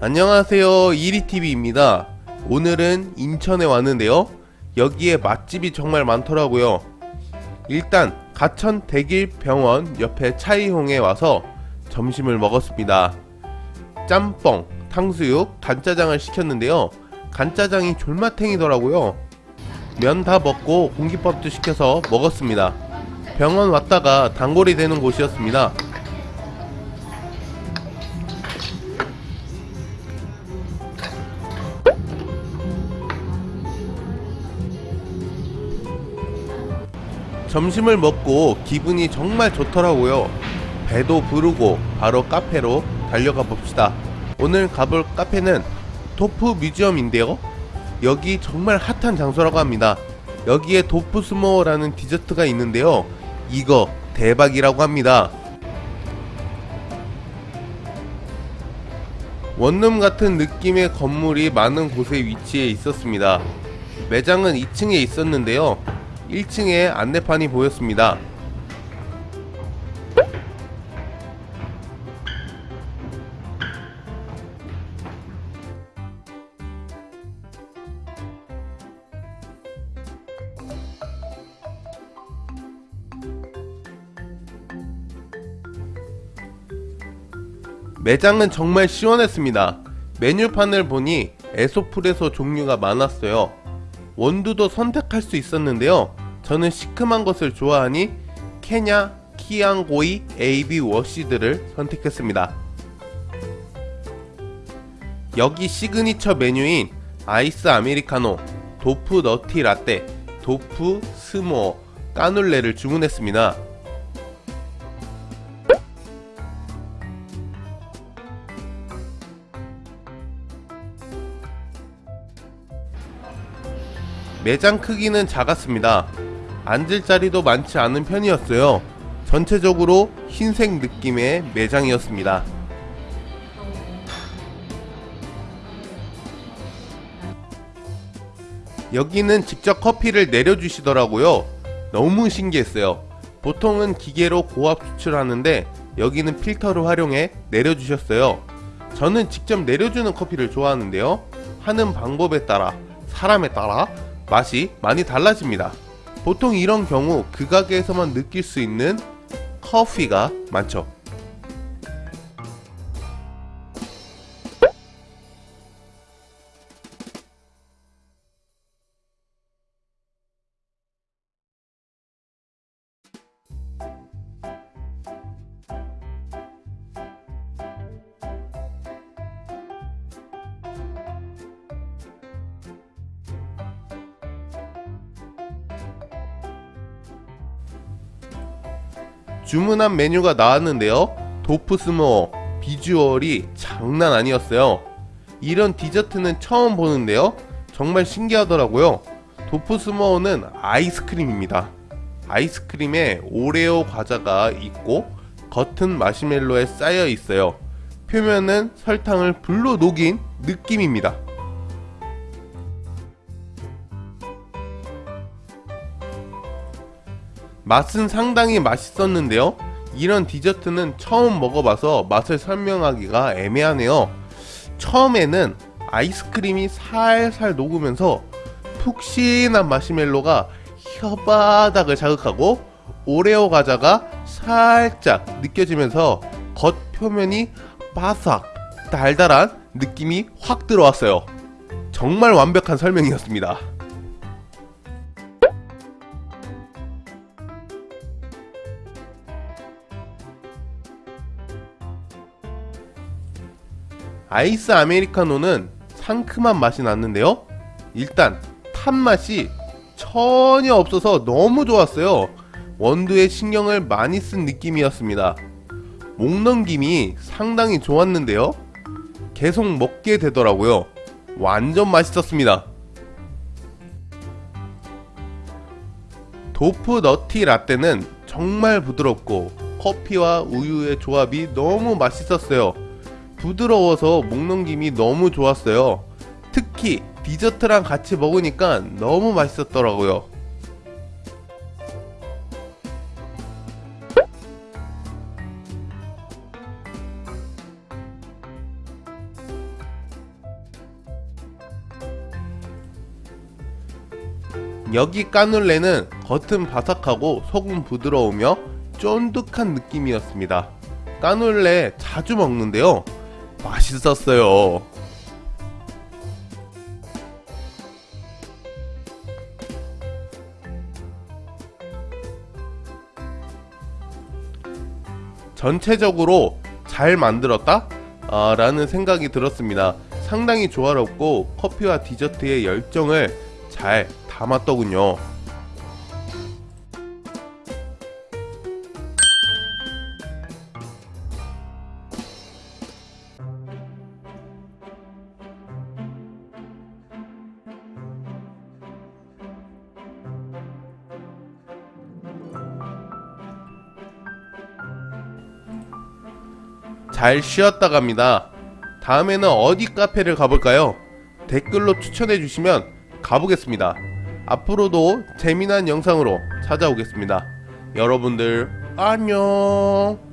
안녕하세요. 이리TV입니다. 오늘은 인천에 왔는데요. 여기에 맛집이 정말 많더라고요. 일단 가천 대길병원 옆에 차이홍에 와서 점심을 먹었습니다. 짬뽕, 탕수육, 간짜장을 시켰는데요. 간짜장이 졸맛탱이더라고요. 면 다 먹고 공깃밥도 시켜서 먹었습니다. 병원 왔다가 단골이 되는 곳이었습니다 점심을 먹고 기분이 정말 좋더라고요. 배도 부르고 바로 카페로 달려가 봅시다. 오늘 가볼 카페는 도프 뮤지엄인데요. 여기 정말 핫한 장소라고 합니다. 여기에 도프 s'more라는 디저트가 있는데요. 이거 대박이라고 합니다. 원룸 같은 느낌의 건물이 많은 곳에 위치해 있었습니다. 매장은 2층에 있었는데요. 1층에 안내판이 보였습니다. 매장은 정말 시원했습니다. 메뉴판을 보니 에스프레소 종류가 많았어요. 원두도 선택할 수 있었는데요. 저는 시큼한 것을 좋아하니 케냐 키앙고이 AB washed를 선택했습니다. 여기 시그니처 메뉴인 아이스 아메리카노, 도프 nutty 라떼, 도프 s'more 까눌레를 주문했습니다. 매장 크기는 작았습니다. 앉을 자리도 많지 않은 편이었어요. 전체적으로 흰색 느낌의 매장이었습니다. 여기는 직접 커피를 내려주시더라고요. 너무 신기했어요. 보통은 기계로 고압 추출하는데 여기는 필터를 활용해 내려주셨어요. 저는 직접 내려주는 커피를 좋아하는데요. 하는 방법에 따라 사람에 따라 맛이 많이 달라집니다. 보통 이런 경우 그 가게에서만 느낄 수 있는 커피가 많죠. 주문한 메뉴가 나왔는데요. 도프스모어 비주얼이 장난 아니었어요. 이런 디저트는 처음 보는데요. 정말 신기하더라고요. 도프스모어는 아이스크림입니다. 아이스크림에 오레오 과자가 있고 겉은 마시멜로에 쌓여 있어요. 표면은 설탕을 불로 녹인 느낌입니다. 맛은 상당히 맛있었는데요. 이런 디저트는 처음 먹어봐서 맛을 설명하기가 애매하네요. 처음에는 아이스크림이 살살 녹으면서 푹신한 마시멜로가 혀바닥을 자극하고 오레오 과자가 살짝 느껴지면서 겉 표면이 바삭 달달한 느낌이 확 들어왔어요. 정말 완벽한 설명이었습니다. 아이스 아메리카노는 상큼한 맛이 났는데요. 일단 탄맛이 전혀 없어서 너무 좋았어요. 원두에 신경을 많이 쓴 느낌이었습니다. 목넘김이 상당히 좋았는데요. 계속 먹게 되더라고요. 완전 맛있었습니다. 도프 너티 라떼는 정말 부드럽고 커피와 우유의 조합이 너무 맛있었어요. 부드러워서 목넘김이 너무 좋았어요. 특히 디저트랑 같이 먹으니까 너무 맛있었더라고요. 여기 까눌레는 겉은 바삭하고 속은 부드러우며 쫀득한 느낌이었습니다. 까눌레 자주 먹는데요. 맛있었어요. 전체적으로 잘 만들었다? 아, 라는 생각이 들었습니다. 상당히 조화롭고 커피와 디저트의 열정을 잘 담았더군요. 잘 쉬었다 갑니다. 다음에는 어디 카페를 가볼까요? 댓글로 추천해 주시면 가보겠습니다. 앞으로도 재미난 영상으로 찾아오겠습니다. 여러분들 안녕.